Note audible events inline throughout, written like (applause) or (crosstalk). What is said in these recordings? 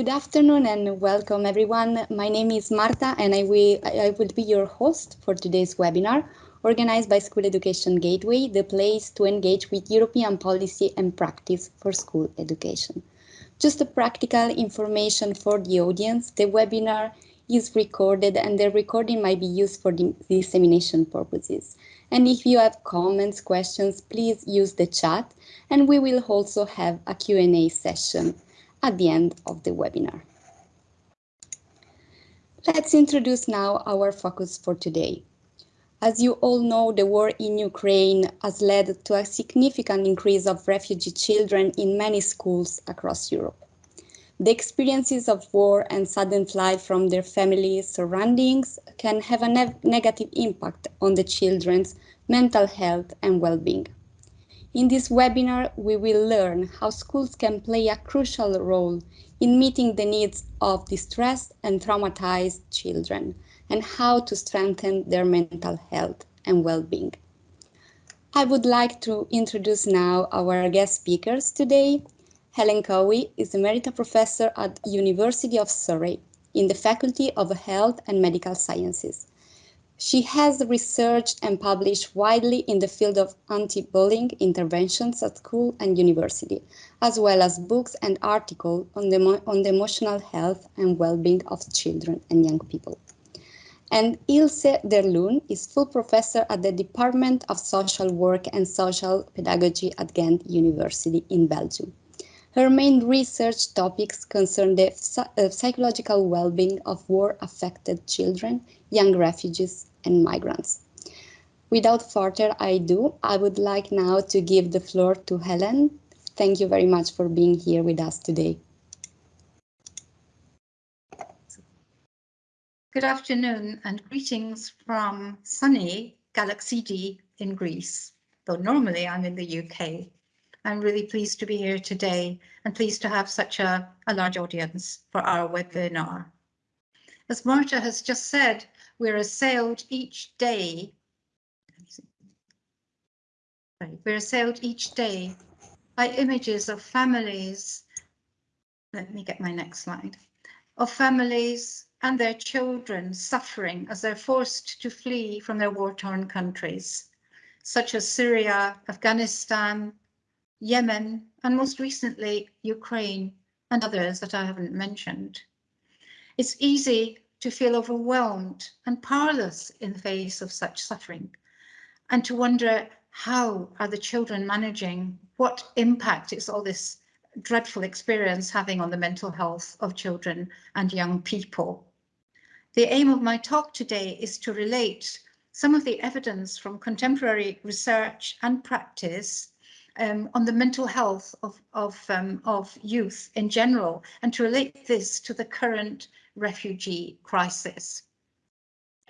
Good afternoon and welcome everyone. My name is Marta and I will, I will be your host for today's webinar organized by School Education Gateway, the place to engage with European policy and practice for school education. Just a practical information for the audience, the webinar is recorded and the recording might be used for dissemination purposes. And if you have comments, questions, please use the chat and we will also have a Q&A session at the end of the webinar. Let's introduce now our focus for today. As you all know, the war in Ukraine has led to a significant increase of refugee children in many schools across Europe. The experiences of war and sudden flight from their family surroundings can have a ne negative impact on the children's mental health and well-being. In this webinar, we will learn how schools can play a crucial role in meeting the needs of distressed and traumatized children and how to strengthen their mental health and well-being. I would like to introduce now our guest speakers today. Helen Cowie is Emerita Professor at University of Surrey in the Faculty of Health and Medical Sciences. She has researched and published widely in the field of anti-bullying interventions at school and university, as well as books and articles on the, on the emotional health and well-being of children and young people. And Ilse Derluyn is full professor at the Department of Social Work and Social Pedagogy at Ghent University in Belgium. Her main research topics concern the uh, psychological well-being of war-affected children, young refugees, and migrants. Without further ado, I would like now to give the floor to Helen. Thank you very much for being here with us today. Good afternoon and greetings from sunny Galaxidi in Greece, though normally I'm in the UK. I'm really pleased to be here today and pleased to have such a, a large audience for our webinar. As Marta has just said, we're assailed each day. We're assailed each day by images of families. Let me get my next slide. Of families and their children suffering as they're forced to flee from their war-torn countries, such as Syria, Afghanistan, Yemen, and most recently, Ukraine and others that I haven't mentioned. It's easy to feel overwhelmed and powerless in the face of such suffering and to wonder how are the children managing, what impact is all this dreadful experience having on the mental health of children and young people. The aim of my talk today is to relate some of the evidence from contemporary research and practice um, on the mental health of, of, um, of youth in general and to relate this to the current refugee crisis.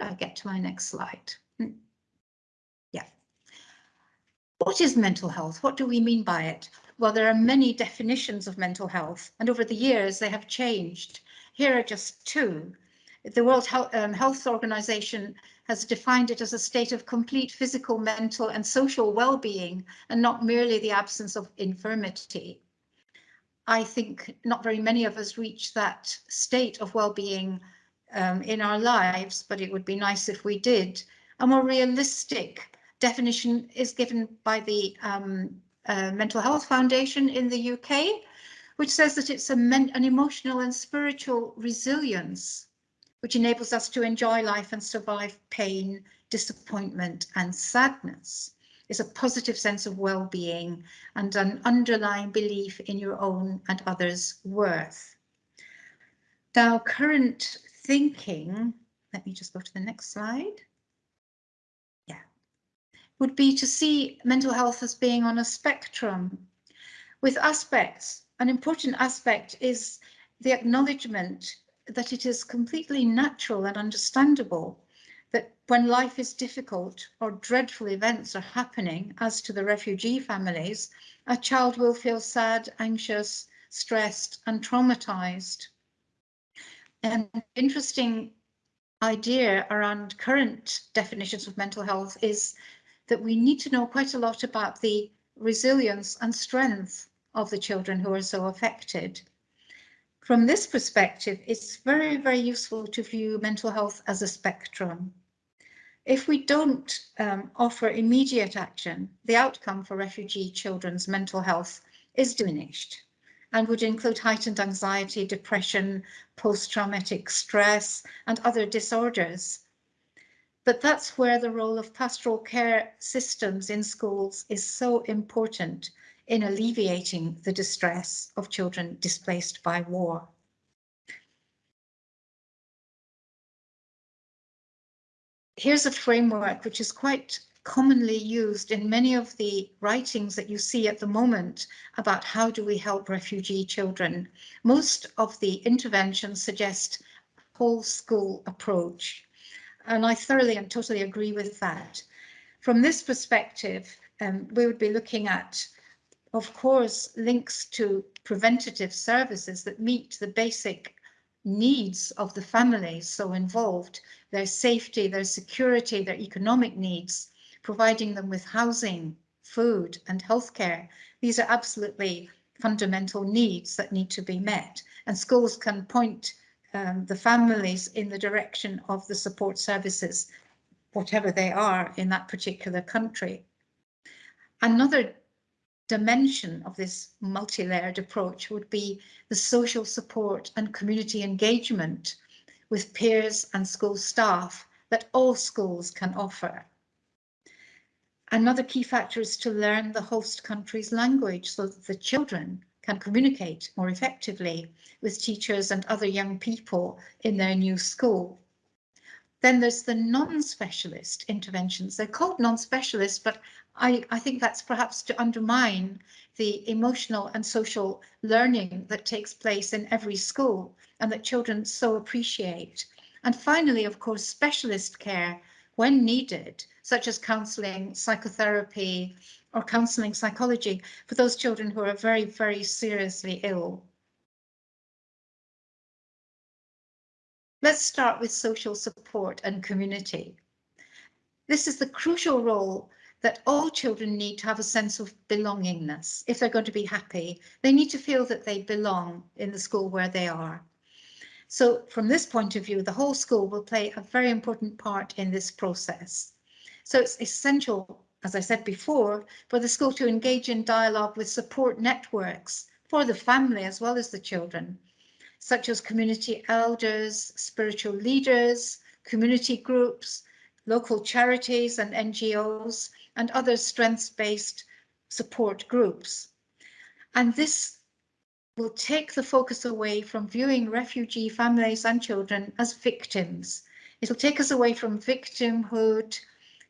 I get to my next slide. Hmm. Yeah. What is mental health? What do we mean by it? Well, there are many definitions of mental health, and over the years they have changed. Here are just two. The World Health, um, Health Organization has defined it as a state of complete physical, mental and social well-being and not merely the absence of infirmity. I think not very many of us reach that state of well-being um, in our lives, but it would be nice if we did. A more realistic definition is given by the um, uh, Mental Health Foundation in the UK, which says that it's a an emotional and spiritual resilience which enables us to enjoy life and survive pain, disappointment and sadness is a positive sense of well-being and an underlying belief in your own and others' worth. Now, current thinking, let me just go to the next slide. Yeah, would be to see mental health as being on a spectrum with aspects. An important aspect is the acknowledgement that it is completely natural and understandable that when life is difficult or dreadful events are happening, as to the refugee families, a child will feel sad, anxious, stressed and traumatized. An interesting idea around current definitions of mental health is that we need to know quite a lot about the resilience and strength of the children who are so affected. From this perspective, it's very, very useful to view mental health as a spectrum. If we don't um, offer immediate action, the outcome for refugee children's mental health is diminished and would include heightened anxiety, depression, post-traumatic stress and other disorders. But that's where the role of pastoral care systems in schools is so important in alleviating the distress of children displaced by war. Here's a framework which is quite commonly used in many of the writings that you see at the moment about how do we help refugee children. Most of the interventions suggest a whole school approach. And I thoroughly and totally agree with that. From this perspective, um, we would be looking at, of course, links to preventative services that meet the basic needs of the families so involved, their safety, their security, their economic needs, providing them with housing, food and healthcare. These are absolutely fundamental needs that need to be met and schools can point um, the families in the direction of the support services, whatever they are in that particular country. Another dimension of this multi-layered approach would be the social support and community engagement with peers and school staff that all schools can offer. Another key factor is to learn the host country's language so that the children can communicate more effectively with teachers and other young people in their new school. Then there's the non-specialist interventions. They're called non-specialist, but I, I think that's perhaps to undermine the emotional and social learning that takes place in every school and that children so appreciate. And finally, of course, specialist care when needed such as counselling, psychotherapy, or counselling psychology for those children who are very, very seriously ill. Let's start with social support and community. This is the crucial role that all children need to have a sense of belongingness. If they're going to be happy, they need to feel that they belong in the school where they are. So from this point of view, the whole school will play a very important part in this process. So it's essential, as I said before, for the school to engage in dialogue with support networks for the family as well as the children, such as community elders, spiritual leaders, community groups, local charities and NGOs, and other strengths-based support groups. And this will take the focus away from viewing refugee families and children as victims. It'll take us away from victimhood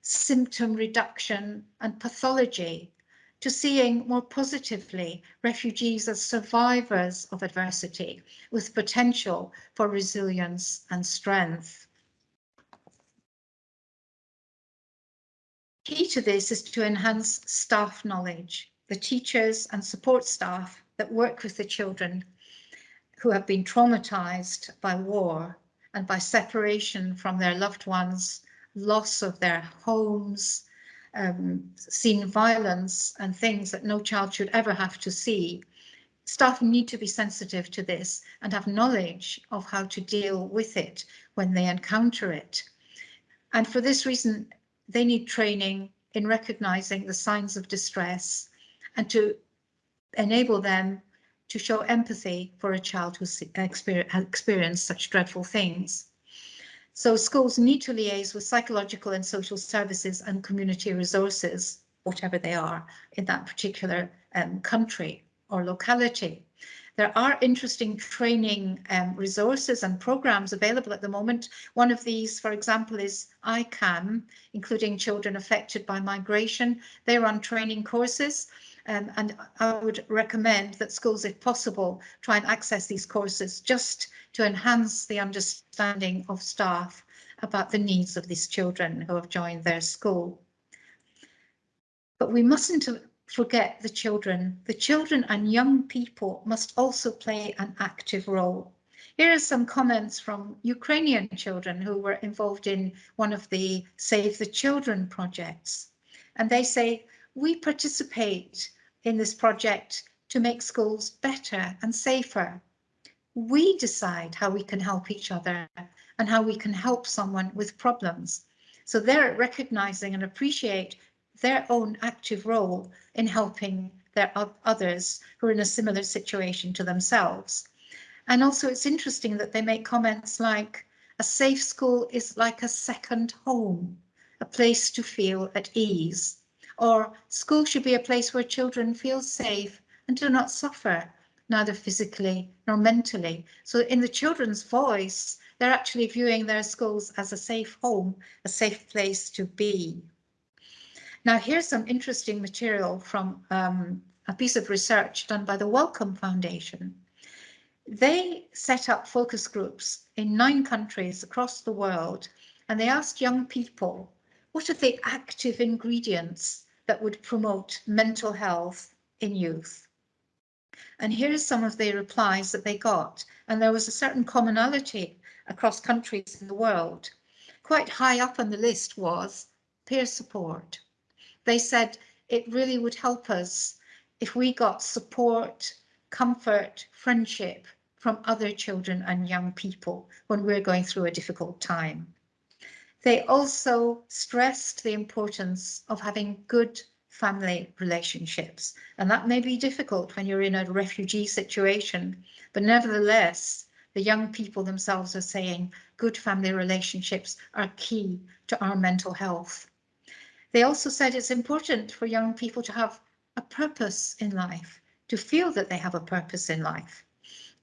symptom reduction and pathology to seeing more positively refugees as survivors of adversity with potential for resilience and strength. Key to this is to enhance staff knowledge, the teachers and support staff that work with the children who have been traumatized by war and by separation from their loved ones loss of their homes, um, seen violence and things that no child should ever have to see. Staff need to be sensitive to this and have knowledge of how to deal with it when they encounter it. And for this reason, they need training in recognizing the signs of distress and to enable them to show empathy for a child who's experienced such dreadful things. So schools need to liaise with psychological and social services and community resources, whatever they are in that particular um, country or locality. There are interesting training um, resources and programs available at the moment. One of these, for example, is ICAM, including children affected by migration. They run training courses um, and I would recommend that schools, if possible, try and access these courses just to enhance the understanding of staff about the needs of these children who have joined their school. But we mustn't forget the children. The children and young people must also play an active role. Here are some comments from Ukrainian children who were involved in one of the Save the Children projects. And they say, we participate in this project to make schools better and safer. we decide how we can help each other and how we can help someone with problems. So they're recognizing and appreciate their own active role in helping their others who are in a similar situation to themselves. And also it's interesting that they make comments like a safe school is like a second home, a place to feel at ease. Or school should be a place where children feel safe and do not suffer, neither physically nor mentally. So in the children's voice, they're actually viewing their schools as a safe home, a safe place to be. Now here's some interesting material from um, a piece of research done by the Wellcome Foundation. They set up focus groups in nine countries across the world and they asked young people, what are the active ingredients that would promote mental health in youth? And here are some of the replies that they got. And there was a certain commonality across countries in the world. Quite high up on the list was peer support. They said it really would help us if we got support, comfort, friendship from other children and young people when we're going through a difficult time. They also stressed the importance of having good family relationships. And that may be difficult when you're in a refugee situation, but nevertheless, the young people themselves are saying good family relationships are key to our mental health. They also said it's important for young people to have a purpose in life, to feel that they have a purpose in life,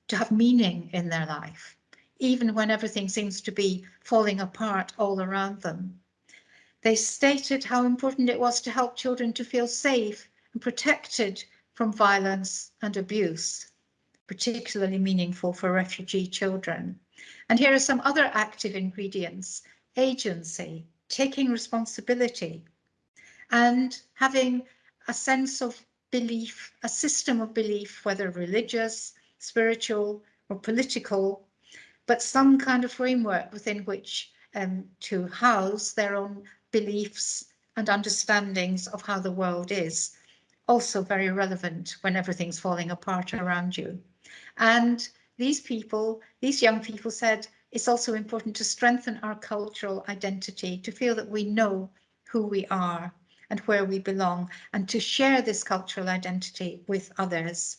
to have meaning in their life, even when everything seems to be falling apart all around them. They stated how important it was to help children to feel safe and protected from violence and abuse particularly meaningful for refugee children. And here are some other active ingredients, agency, taking responsibility, and having a sense of belief, a system of belief, whether religious, spiritual or political, but some kind of framework within which um, to house their own beliefs and understandings of how the world is. Also very relevant when everything's falling apart around you. And these people, these young people said, it's also important to strengthen our cultural identity, to feel that we know who we are and where we belong, and to share this cultural identity with others.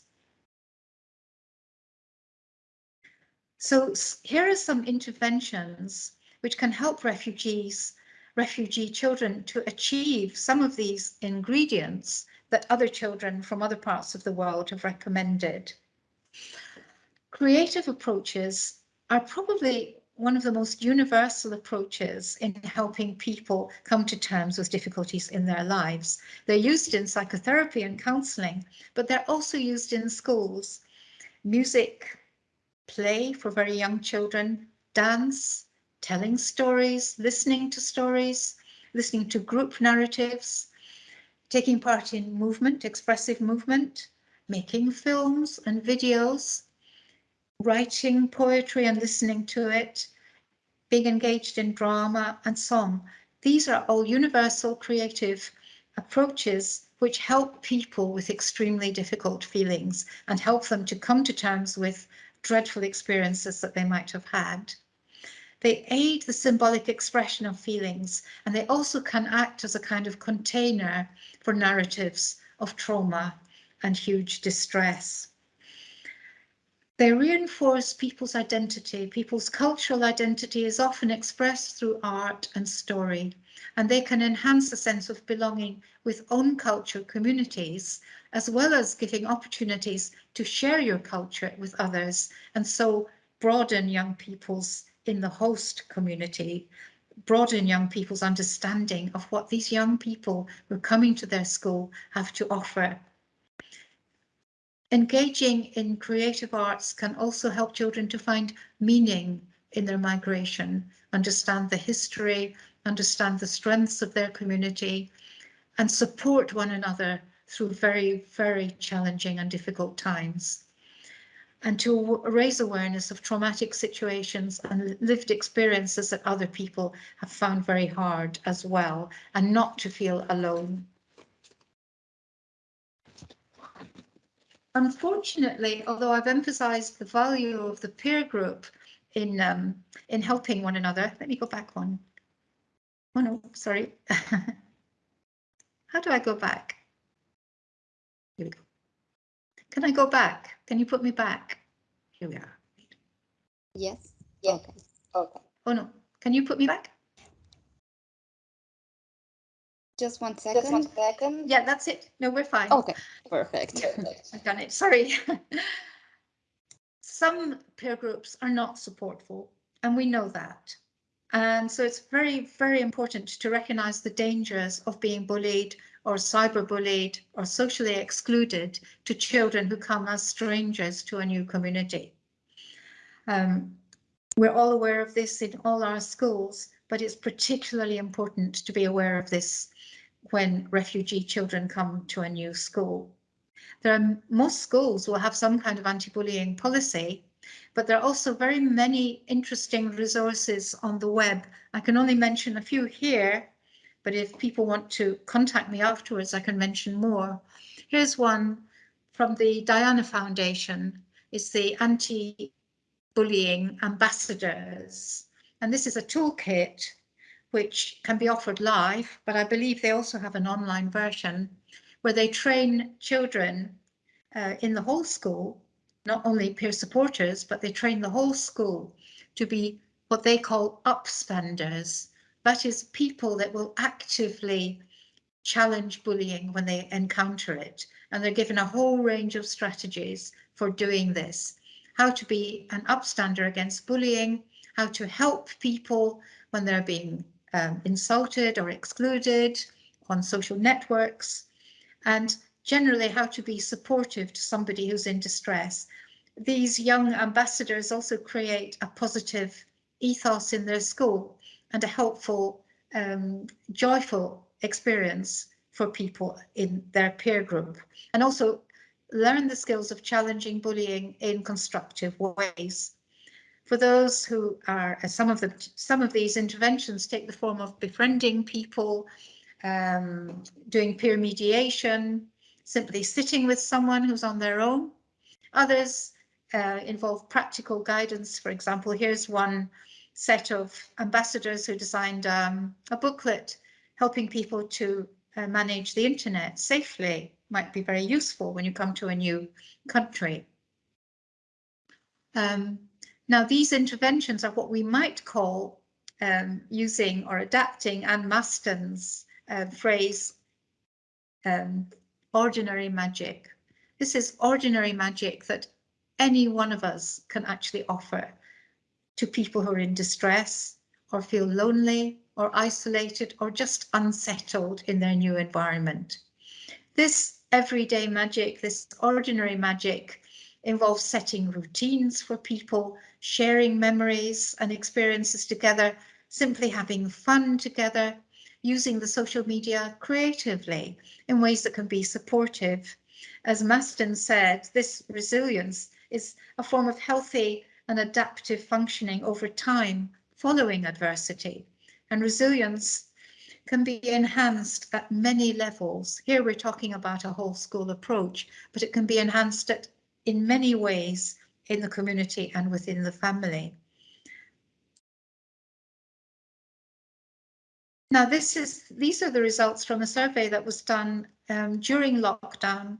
So here are some interventions which can help refugees, refugee children to achieve some of these ingredients that other children from other parts of the world have recommended. Creative approaches are probably one of the most universal approaches in helping people come to terms with difficulties in their lives. They're used in psychotherapy and counselling, but they're also used in schools. Music, play for very young children, dance, telling stories, listening to stories, listening to group narratives, taking part in movement, expressive movement, making films and videos, writing poetry and listening to it, being engaged in drama and song. These are all universal creative approaches which help people with extremely difficult feelings and help them to come to terms with dreadful experiences that they might have had. They aid the symbolic expression of feelings and they also can act as a kind of container for narratives of trauma and huge distress. They reinforce people's identity. People's cultural identity is often expressed through art and story, and they can enhance a sense of belonging with own culture communities, as well as giving opportunities to share your culture with others, and so broaden young people's in the host community, broaden young people's understanding of what these young people who are coming to their school have to offer Engaging in creative arts can also help children to find meaning in their migration, understand the history, understand the strengths of their community, and support one another through very, very challenging and difficult times. And to raise awareness of traumatic situations and lived experiences that other people have found very hard as well, and not to feel alone. Unfortunately, although I've emphasized the value of the peer group in um, in helping one another, let me go back one. Oh no, sorry. (laughs) How do I go back? Here we go. Can I go back? Can you put me back? Here we are. Yes. Yes. Okay. Okay. Oh no, can you put me back? Just one second. Just one second. Yeah, that's it. No, we're fine. Okay, perfect. (laughs) I've done it. Sorry. (laughs) Some peer groups are not supportful, and we know that. And so it's very, very important to recognize the dangers of being bullied or cyberbullied or socially excluded to children who come as strangers to a new community. Um, we're all aware of this in all our schools, but it's particularly important to be aware of this when refugee children come to a new school. There are most schools will have some kind of anti-bullying policy, but there are also very many interesting resources on the web. I can only mention a few here, but if people want to contact me afterwards, I can mention more. Here's one from the Diana Foundation. It's the anti-bullying ambassadors. And this is a toolkit which can be offered live, but I believe they also have an online version where they train children uh, in the whole school, not only peer supporters, but they train the whole school to be what they call upstanders. That is people that will actively challenge bullying when they encounter it. And they're given a whole range of strategies for doing this. How to be an upstander against bullying, how to help people when they're being um, insulted or excluded on social networks, and generally how to be supportive to somebody who's in distress. These young ambassadors also create a positive ethos in their school and a helpful, um, joyful experience for people in their peer group and also learn the skills of challenging bullying in constructive ways. For those who are, uh, some of the some of these interventions take the form of befriending people, um, doing peer mediation, simply sitting with someone who's on their own. Others uh, involve practical guidance. For example, here's one set of ambassadors who designed um, a booklet helping people to uh, manage the internet safely. Might be very useful when you come to a new country. Um, now, these interventions are what we might call um, using or adapting Ann Masten's uh, phrase, um, ordinary magic. This is ordinary magic that any one of us can actually offer to people who are in distress or feel lonely or isolated or just unsettled in their new environment. This everyday magic, this ordinary magic involves setting routines for people, sharing memories and experiences together, simply having fun together, using the social media creatively in ways that can be supportive. As Masten said, this resilience is a form of healthy and adaptive functioning over time following adversity. And resilience can be enhanced at many levels. Here we're talking about a whole school approach, but it can be enhanced at in many ways in the community and within the family. Now, this is these are the results from a survey that was done um, during lockdown,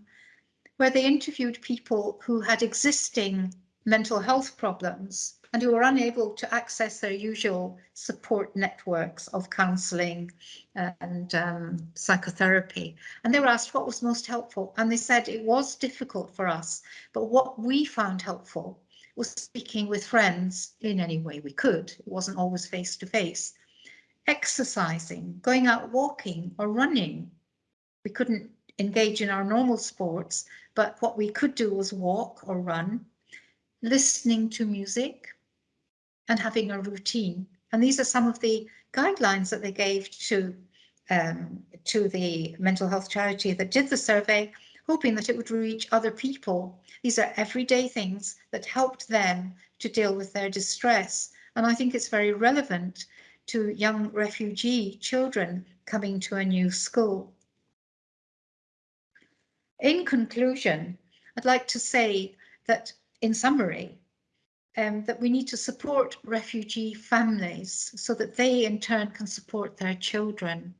where they interviewed people who had existing mental health problems and who were unable to access their usual support networks of counselling and um, psychotherapy. And they were asked what was most helpful. And they said it was difficult for us, but what we found helpful was speaking with friends in any way we could. It wasn't always face to face. Exercising, going out walking or running. We couldn't engage in our normal sports, but what we could do was walk or run, listening to music, and having a routine. And these are some of the guidelines that they gave to um, to the mental health charity that did the survey, hoping that it would reach other people. These are everyday things that helped them to deal with their distress. And I think it's very relevant to young refugee children coming to a new school. In conclusion, I'd like to say that in summary, um, that we need to support refugee families so that they in turn can support their children.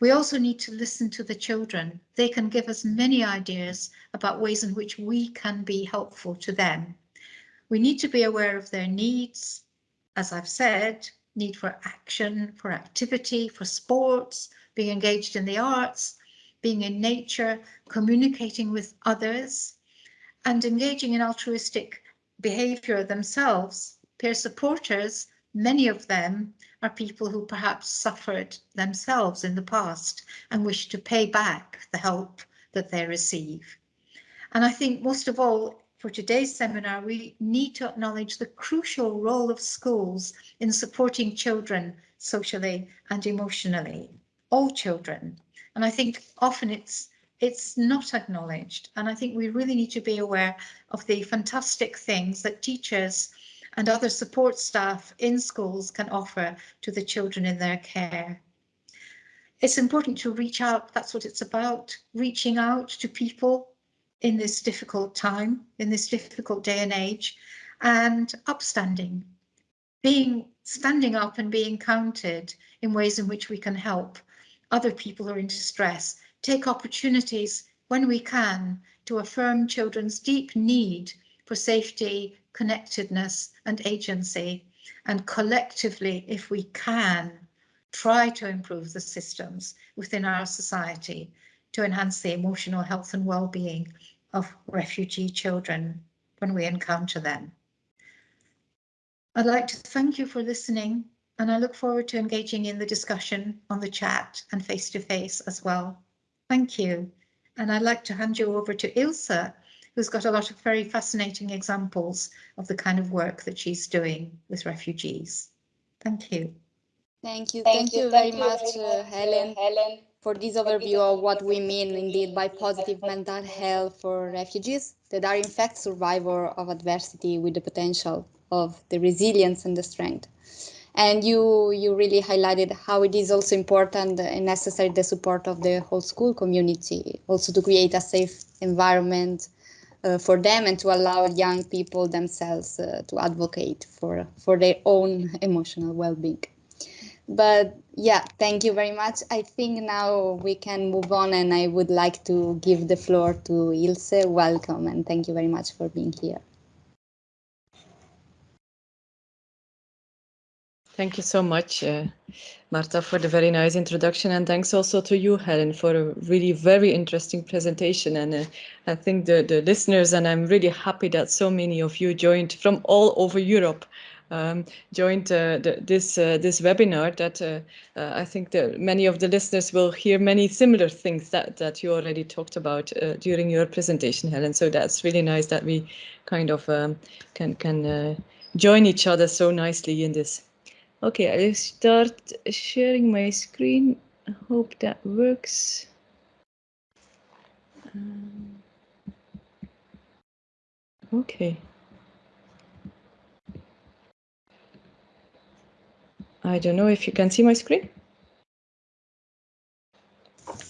We also need to listen to the children. They can give us many ideas about ways in which we can be helpful to them. We need to be aware of their needs, as I've said, need for action, for activity, for sports, being engaged in the arts, being in nature, communicating with others, and engaging in altruistic behaviour themselves. Peer supporters, many of them are people who perhaps suffered themselves in the past and wish to pay back the help that they receive. And I think most of all, for today's seminar, we need to acknowledge the crucial role of schools in supporting children socially and emotionally, all children. And I think often it's it's not acknowledged. And I think we really need to be aware of the fantastic things that teachers and other support staff in schools can offer to the children in their care. It's important to reach out, that's what it's about, reaching out to people in this difficult time, in this difficult day and age, and upstanding, being standing up and being counted in ways in which we can help other people who are in distress take opportunities when we can to affirm children's deep need for safety, connectedness and agency, and collectively, if we can, try to improve the systems within our society to enhance the emotional health and well-being of refugee children when we encounter them. I'd like to thank you for listening and I look forward to engaging in the discussion on the chat and face to face as well. Thank you. And I'd like to hand you over to Ilse, who's got a lot of very fascinating examples of the kind of work that she's doing with refugees. Thank you. Thank you. Thank, Thank you, very you much, very uh, Helen, Helen, for this overview of what we mean indeed by positive mental health for refugees that are in fact survivor of adversity with the potential of the resilience and the strength and you you really highlighted how it is also important and necessary the support of the whole school community also to create a safe environment uh, for them and to allow young people themselves uh, to advocate for for their own emotional well-being. But yeah thank you very much. I think now we can move on and i would like to give the floor to ilse. Welcome and thank you very much for being here Thank you so much, uh, Marta, for the very nice introduction. And thanks also to you, Helen, for a really very interesting presentation. And uh, I think the, the listeners, and I'm really happy that so many of you joined from all over Europe, um, joined uh, the, this uh, this webinar that uh, uh, I think that many of the listeners will hear many similar things that, that you already talked about during your presentation, Helen. So that's really nice that we kind of um, can, can join each other so nicely in this. Okay, I'll start sharing my screen. I hope that works. Um, okay. I don't know if you can see my screen.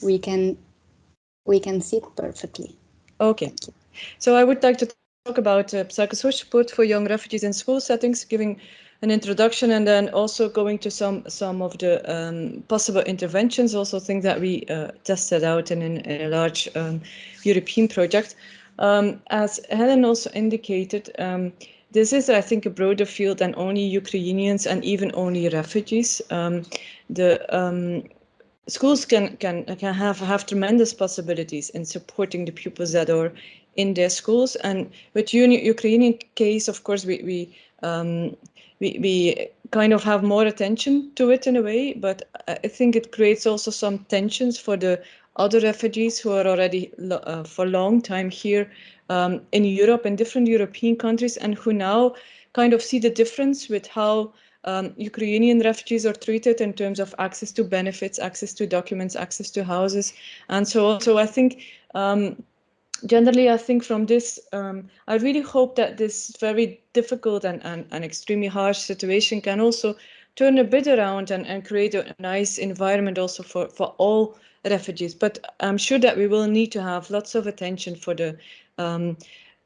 We can we can see it perfectly. Okay. So I would like to talk about uh, psychosocial support for young refugees in school settings, giving an introduction and then also going to some some of the um, possible interventions, also things that we uh, tested out in, in a large um, European project. Um, as Helen also indicated, um, this is, I think, a broader field than only Ukrainians and even only refugees. Um, the um, schools can can can have have tremendous possibilities in supporting the pupils that are in their schools. And with Ukrainian case, of course, we we um, we, we kind of have more attention to it in a way, but I think it creates also some tensions for the other refugees who are already uh, for a long time here um, in Europe in different European countries and who now kind of see the difference with how um, Ukrainian refugees are treated in terms of access to benefits, access to documents, access to houses. And so, on. so I think um, generally, I think from this, um, I really hope that this very difficult and, and, and extremely harsh situation can also turn a bit around and, and create a nice environment also for, for all refugees. But I'm sure that we will need to have lots of attention for the um,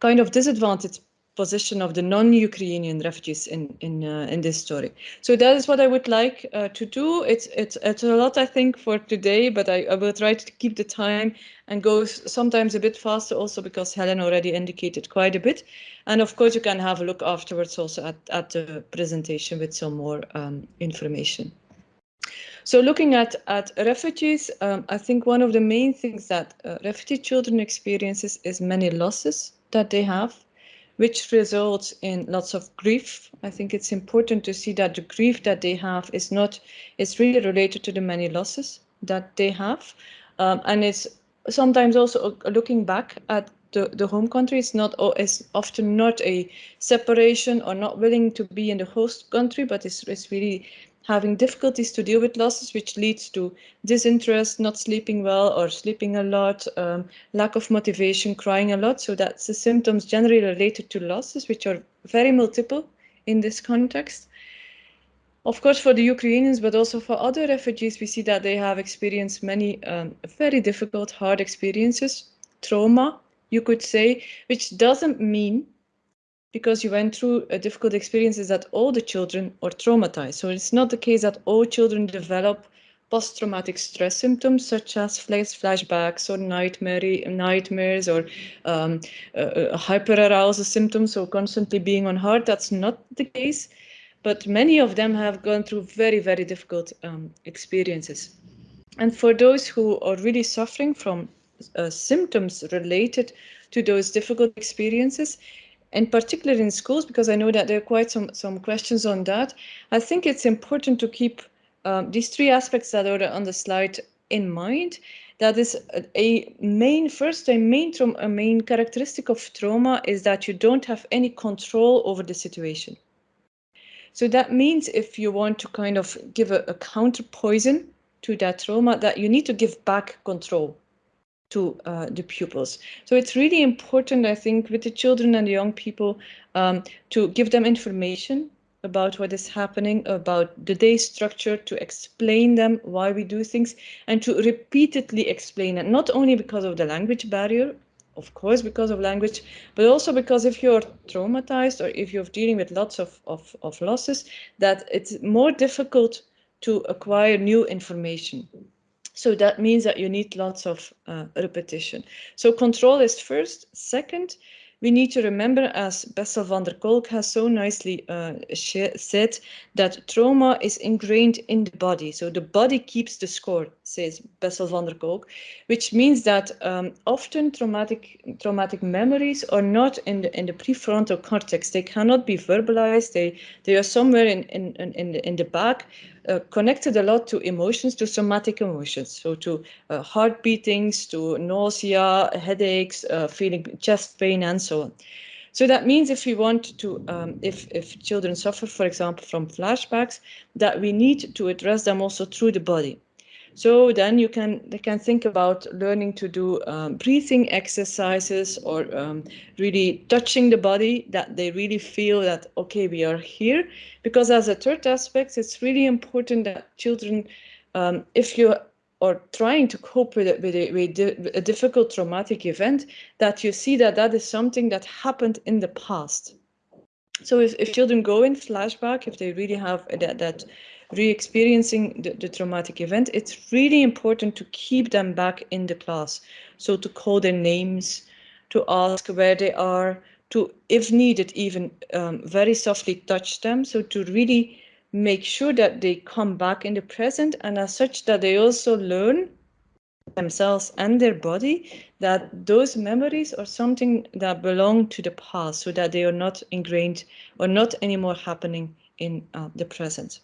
kind of disadvantaged position of the non-Ukrainian refugees in in uh, in this story. So that is what I would like uh, to do. It's it's it's a lot I think for today, but I, I will try to keep the time and go sometimes a bit faster also because Helen already indicated quite a bit. And of course you can have a look afterwards also at, at the presentation with some more um, information. So looking at, at refugees, um, I think one of the main things that uh, refugee children experiences is many losses that they have which results in lots of grief. I think it's important to see that the grief that they have is not, it's really related to the many losses that they have. Um, and it's sometimes also looking back at the, the home country is not is often not a separation or not willing to be in the host country, but it's, it's really having difficulties to deal with losses, which leads to disinterest, not sleeping well or sleeping a lot, um, lack of motivation, crying a lot. So that's the symptoms generally related to losses, which are very multiple in this context. Of course, for the Ukrainians, but also for other refugees, we see that they have experienced many um, very difficult, hard experiences, trauma, you could say, which doesn't mean because you went through a difficult experiences that all the children are traumatized. So it's not the case that all children develop post-traumatic stress symptoms such as flashbacks or nightmare, nightmares or um, uh, hyperarousal symptoms, or constantly being on heart. That's not the case, but many of them have gone through very, very difficult um, experiences. And for those who are really suffering from uh, symptoms related to those difficult experiences, in particular in schools, because I know that there are quite some, some questions on that, I think it's important to keep um, these three aspects that are on the slide in mind. That is a, a main, first, a main, a main characteristic of trauma is that you don't have any control over the situation. So that means if you want to kind of give a, a counter poison to that trauma, that you need to give back control to uh, the pupils. So it's really important, I think, with the children and the young people um, to give them information about what is happening, about the day structure, to explain them why we do things, and to repeatedly explain it, not only because of the language barrier, of course, because of language, but also because if you're traumatized or if you're dealing with lots of, of, of losses, that it's more difficult to acquire new information. So that means that you need lots of uh, repetition. So control is first. Second, we need to remember, as Bessel van der Kolk has so nicely uh, said, that trauma is ingrained in the body. So the body keeps the score, says Bessel van der Kolk, which means that um, often traumatic traumatic memories are not in the in the prefrontal cortex. They cannot be verbalized. They they are somewhere in in in the in the back, uh, connected a lot to emotions, to somatic emotions, so to uh, heart beatings, to nausea, headaches, uh, feeling chest pain, and so on. So that means if we want to, um, if, if children suffer, for example, from flashbacks, that we need to address them also through the body. So then you can they can think about learning to do um, breathing exercises or um, really touching the body that they really feel that okay we are here because as a third aspect it's really important that children um, if you are trying to cope with, it, with, a, with a difficult traumatic event that you see that that is something that happened in the past. So if, if children go in flashback, if they really have that, that re-experiencing the, the, traumatic event, it's really important to keep them back in the class. So to call their names, to ask where they are, to, if needed, even um, very softly touch them. So to really make sure that they come back in the present and as such that they also learn themselves and their body that those memories are something that belong to the past so that they are not ingrained or not anymore happening in uh, the present.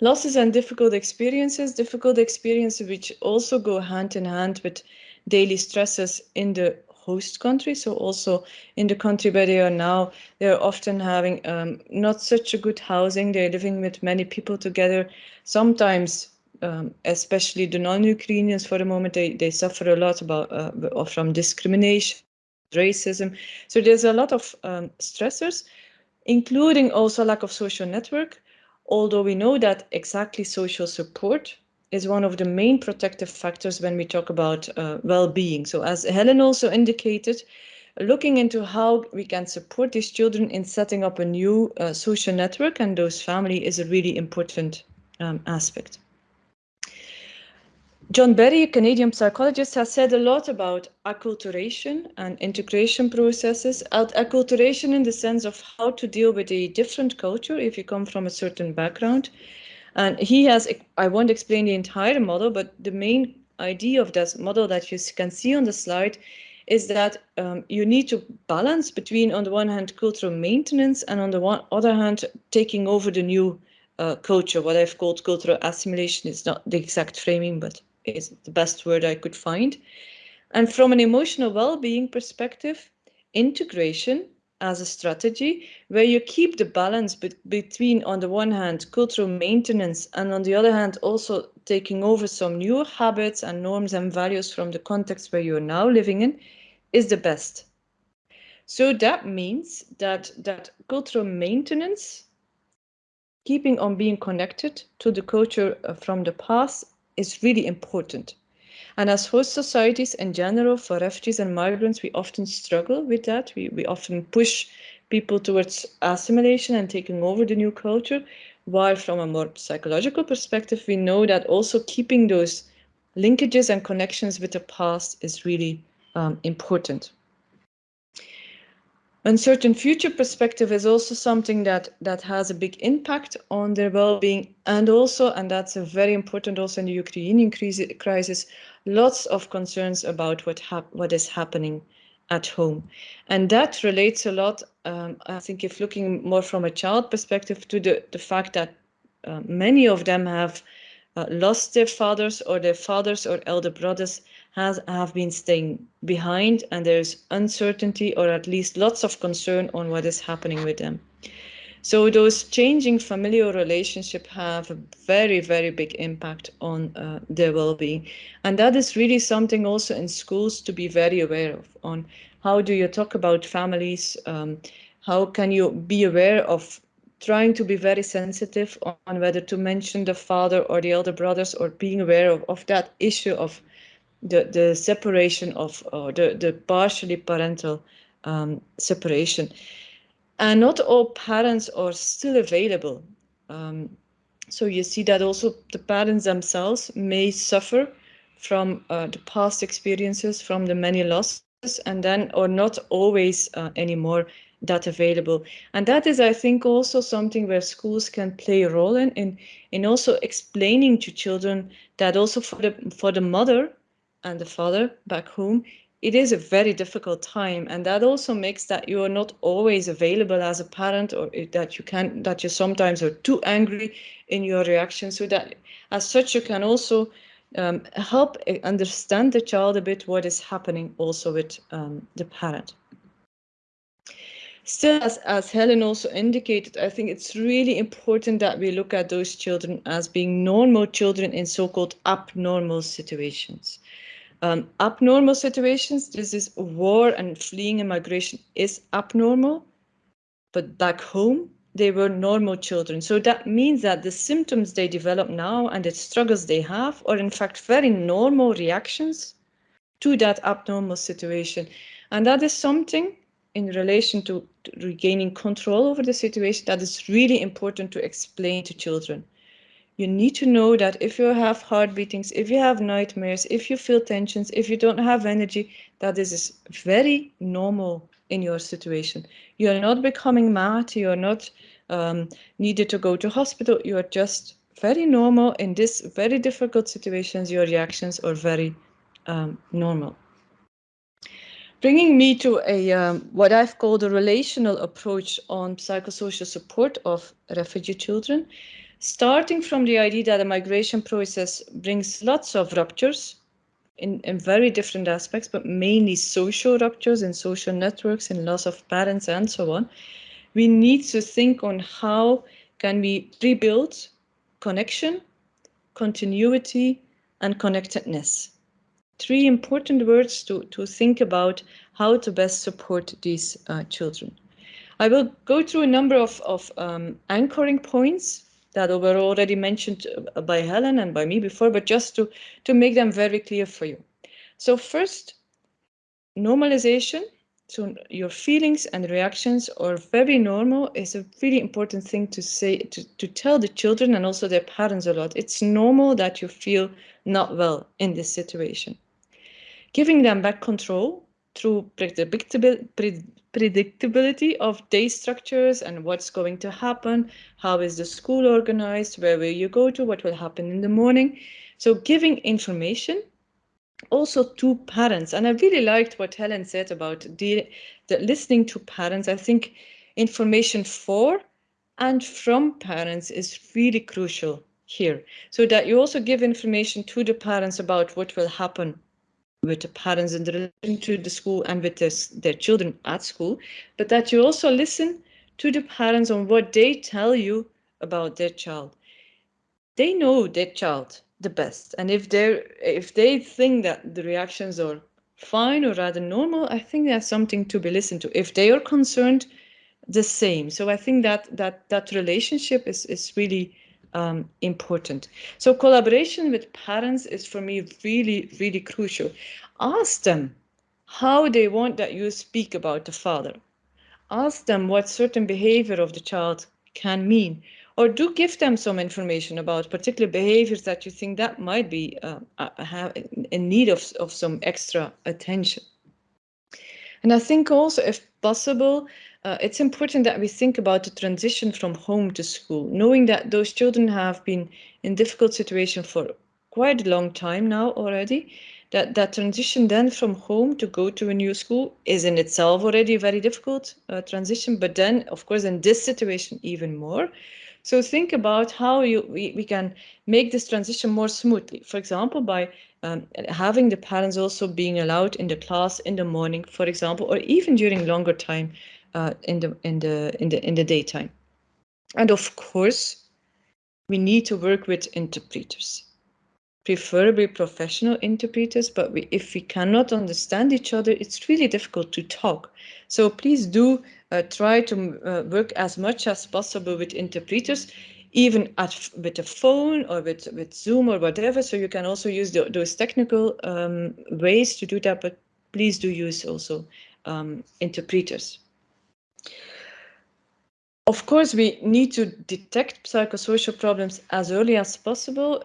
Losses and difficult experiences, difficult experiences which also go hand in hand with daily stresses in the host country. So also in the country where they are now, they're often having um, not such a good housing. They're living with many people together. Sometimes, um, especially the non-Ukrainians for the moment, they, they suffer a lot about uh, from discrimination, racism. So there's a lot of um, stressors, including also lack of social network although we know that exactly social support is one of the main protective factors when we talk about uh, well-being. So as Helen also indicated, looking into how we can support these children in setting up a new uh, social network and those family is a really important um, aspect. John Berry, a Canadian psychologist, has said a lot about acculturation and integration processes. Acculturation in the sense of how to deal with a different culture if you come from a certain background. And he has, I won't explain the entire model, but the main idea of this model that you can see on the slide is that um, you need to balance between, on the one hand, cultural maintenance and on the one, other hand, taking over the new uh, culture, what I've called cultural assimilation. It's not the exact framing, but is the best word I could find. And from an emotional well-being perspective, integration as a strategy where you keep the balance be between, on the one hand, cultural maintenance and on the other hand, also taking over some new habits and norms and values from the context where you're now living in is the best. So that means that, that cultural maintenance, keeping on being connected to the culture uh, from the past is really important. And as host societies in general, for refugees and migrants, we often struggle with that. We, we often push people towards assimilation and taking over the new culture, while from a more psychological perspective, we know that also keeping those linkages and connections with the past is really um, important uncertain future perspective is also something that that has a big impact on their well-being. And also and that's a very important also in the ukrainian crisis lots of concerns about what what is happening at home. And that relates a lot um, i think if looking more from a child perspective to the the fact that uh, many of them have uh, lost their fathers or their fathers or elder brothers has have been staying behind and there's uncertainty or at least lots of concern on what is happening with them. So those changing familial relationship have a very, very big impact on uh, their well-being. And that is really something also in schools to be very aware of on how do you talk about families? Um, how can you be aware of trying to be very sensitive on whether to mention the father or the elder brothers or being aware of, of that issue of the, the separation of uh, the, the partially parental um, separation. And not all parents are still available. Um, so you see that also the parents themselves may suffer from uh, the past experiences, from the many losses, and then are not always uh, anymore that available. And that is, I think, also something where schools can play a role in, in, in also explaining to children that also for the for the mother and the father back home, it is a very difficult time. And that also makes that you are not always available as a parent or that you can, that you sometimes are too angry in your reaction. So that as such, you can also um, help understand the child a bit what is happening also with um, the parent. Still, as, as Helen also indicated, I think it's really important that we look at those children as being normal children in so-called abnormal situations. Um, abnormal situations, this is war and fleeing and migration is abnormal, but back home, they were normal children. So that means that the symptoms they develop now and the struggles they have are in fact very normal reactions to that abnormal situation. And that is something in relation to, to regaining control over the situation that is really important to explain to children you need to know that if you have heart beatings, if you have nightmares, if you feel tensions, if you don't have energy, that this is very normal in your situation. You are not becoming mad, you are not um, needed to go to hospital, you are just very normal in this very difficult situations, your reactions are very um, normal. Bringing me to a um, what I've called a relational approach on psychosocial support of refugee children starting from the idea that a migration process brings lots of ruptures in, in very different aspects, but mainly social ruptures in social networks and loss of parents and so on, we need to think on how can we rebuild connection, continuity, and connectedness. Three important words to, to think about how to best support these uh, children. I will go through a number of, of um, anchoring points that were already mentioned uh, by Helen and by me before, but just to, to make them very clear for you. So first, normalization. So your feelings and reactions are very normal is a really important thing to say, to, to tell the children and also their parents a lot. It's normal that you feel not well in this situation. Giving them back control through predictability of day structures and what's going to happen, how is the school organized, where will you go to, what will happen in the morning. So giving information also to parents. And I really liked what Helen said about the, the listening to parents. I think information for and from parents is really crucial here. So that you also give information to the parents about what will happen with the parents in relation to the school and with this, their children at school, but that you also listen to the parents on what they tell you about their child. They know their child the best, and if they if they think that the reactions are fine or rather normal, I think that's something to be listened to. If they are concerned, the same. So I think that that that relationship is is really um, important. So collaboration with parents is for me really, really crucial. Ask them how they want that you speak about the father. Ask them what certain behavior of the child can mean, or do give them some information about particular behaviors that you think that might be uh, uh in need of, of some extra attention. And I think also, if possible, uh, it's important that we think about the transition from home to school, knowing that those children have been in difficult situation for quite a long time now already, that that transition then from home to go to a new school is in itself already a very difficult uh, transition, but then of course in this situation even more. So think about how you we, we can make this transition more smoothly. For example, by um, having the parents also being allowed in the class in the morning, for example, or even during longer time uh, in the in the in the in the daytime. And of course, we need to work with interpreters, preferably professional interpreters. But we, if we cannot understand each other, it's really difficult to talk. So please do uh, try to uh, work as much as possible with interpreters even at with a phone or with with Zoom or whatever. So you can also use the, those technical um, ways to do that, but please do use also um, interpreters. Of course, we need to detect psychosocial problems as early as possible.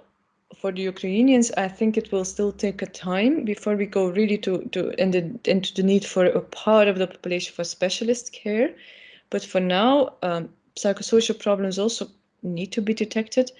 For the Ukrainians, I think it will still take a time before we go really to, to into, into the need for a part of the population for specialist care. But for now, um, psychosocial problems also need to be detected.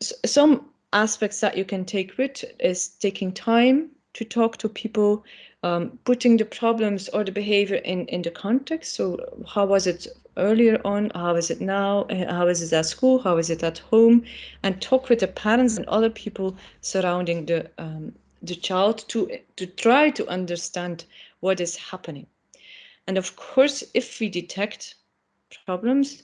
S some aspects that you can take with is taking time to talk to people, um, putting the problems or the behavior in, in the context. So how was it earlier on? How is it now? How is it at school? How is it at home? And talk with the parents and other people surrounding the, um, the child to, to try to understand what is happening. And of course, if we detect problems,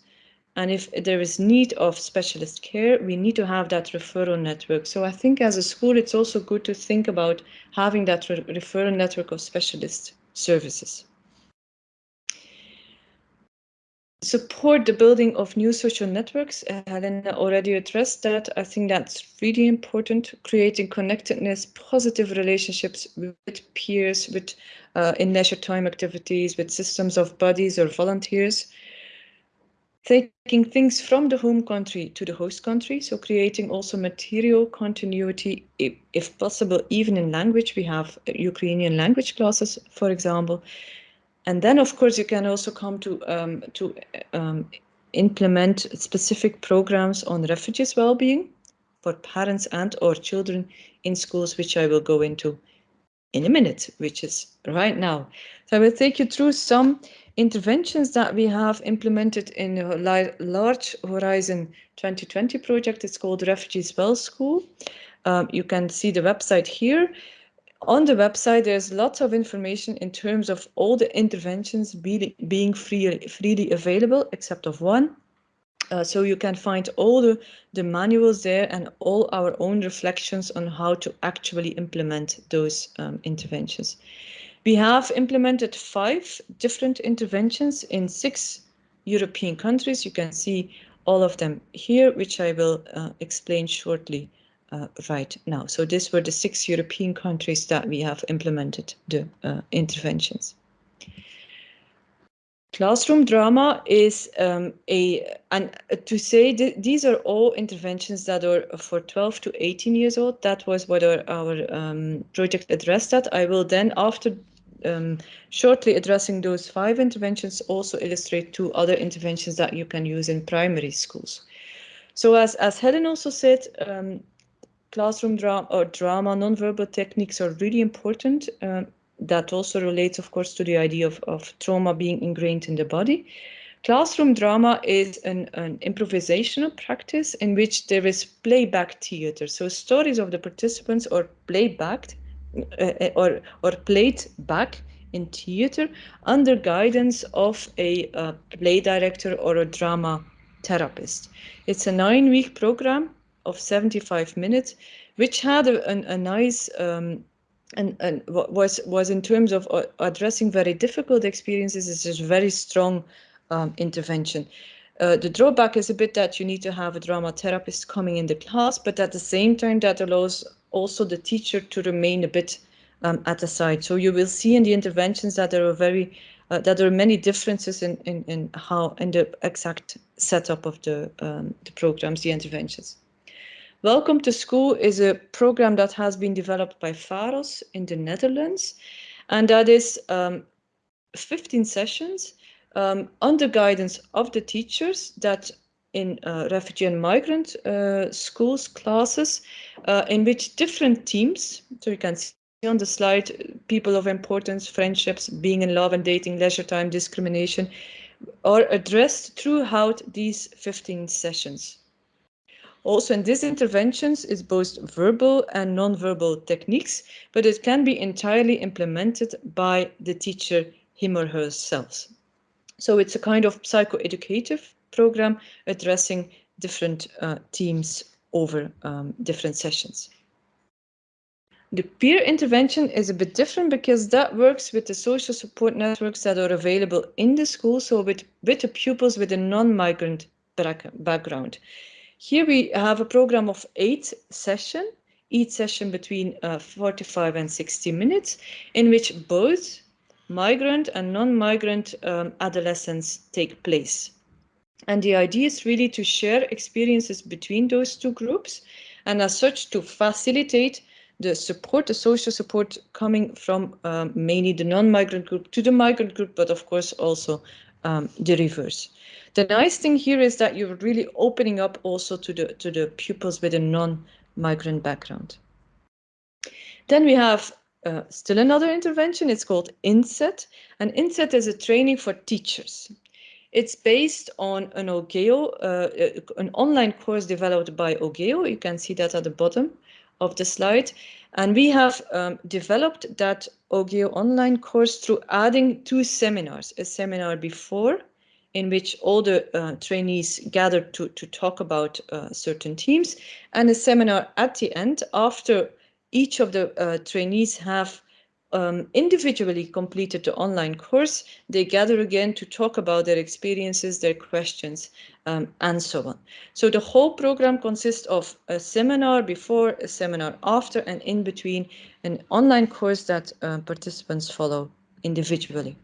and if there is need of specialist care, we need to have that referral network. So I think as a school, it's also good to think about having that re referral network of specialist services. Support the building of new social networks. Uh, Helena already addressed that. I think that's really important. Creating connectedness, positive relationships with peers, with uh, in leisure time activities, with systems of buddies or volunteers taking things from the home country to the host country, so creating also material continuity, if, possible, even in language. We have Ukrainian language classes, for example. And then, of course, you can also come to, um, to um, implement specific programs on refugees' well-being for parents and or children in schools, which I will go into in a minute, which is right now. So I will take you through some interventions that we have implemented in a large Horizon 2020 project. It's called Refugees Well School. Um, you can see the website here. On the website, there's lots of information in terms of all the interventions be, being free, freely available, except of one. Uh, so you can find all the, the manuals there and all our own reflections on how to actually implement those um, interventions. We have implemented five different interventions in six European countries. You can see all of them here, which I will uh, explain shortly uh, right now. So these were the six European countries that we have implemented the uh, interventions. Classroom drama is um, a, and to say th these are all interventions that are for 12 to 18 years old. That was what our, our um, project addressed at. I will then, after um, shortly addressing those five interventions, also illustrate two other interventions that you can use in primary schools. So as, as Helen also said, um, classroom drama or drama, nonverbal techniques are really important. Um, that also relates, of course, to the idea of, of trauma being ingrained in the body. Classroom drama is an, an improvisational practice in which there is playback theater. So stories of the participants are playbacked uh, or, or played back in theater under guidance of a uh, play director or a drama therapist. It's a nine week program of 75 minutes, which had a, a, a nice um, and, and was was in terms of uh, addressing very difficult experiences is just very strong um, intervention. Uh, the drawback is a bit that you need to have a drama therapist coming in the class, but at the same time that allows also the teacher to remain a bit um, at the side. So you will see in the interventions that there are very uh, that there are many differences in, in, in how in the exact setup of the um, the programs, the interventions. Welcome to School is a program that has been developed by Pharos in the Netherlands, and that is um, 15 sessions um, under guidance of the teachers that in uh, refugee and migrant uh, schools classes uh, in which different teams, so you can see on the slide, people of importance, friendships, being in love and dating, leisure time, discrimination, are addressed throughout these 15 sessions. Also in these interventions is both verbal and non-verbal techniques, but it can be entirely implemented by the teacher him or herself. So it's a kind of psychoeducative program addressing different uh, themes over um, different sessions. The peer intervention is a bit different because that works with the social support networks that are available in the school, so with, with the pupils with a non-migrant background. Here we have a program of eight sessions, each session between uh, 45 and 60 minutes, in which both migrant and non-migrant um, adolescents take place. And the idea is really to share experiences between those two groups, and as such to facilitate the support, the social support coming from um, mainly the non-migrant group to the migrant group, but of course also um, the reverse. The nice thing here is that you're really opening up also to the to the pupils with a non-migrant background. Then we have uh, still another intervention. It's called INSET, and INSET is a training for teachers. It's based on an OGEO, uh, an online course developed by OGEO. You can see that at the bottom of the slide. And we have um, developed that OGEO online course through adding two seminars, a seminar before in which all the uh, trainees gathered to, to talk about uh, certain themes and a seminar at the end after each of the uh, trainees have um, individually completed the online course, they gather again to talk about their experiences, their questions, um, and so on. So the whole program consists of a seminar before, a seminar after, and in between, an online course that uh, participants follow individually.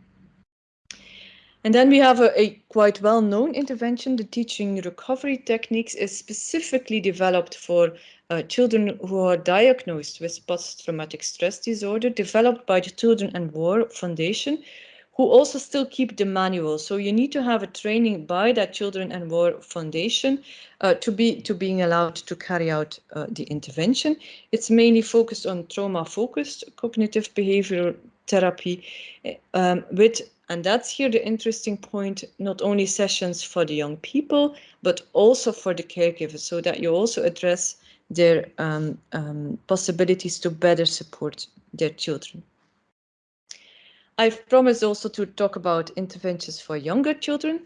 And then we have a, a quite well-known intervention. The teaching recovery techniques is specifically developed for uh, children who are diagnosed with post-traumatic stress disorder, developed by the Children and War Foundation, who also still keep the manual. So you need to have a training by that Children and War Foundation uh, to be to being allowed to carry out uh, the intervention. It's mainly focused on trauma-focused cognitive behavioral therapy um, with and that's here the interesting point, not only sessions for the young people, but also for the caregivers, so that you also address their um, um, possibilities to better support their children. I've promised also to talk about interventions for younger children.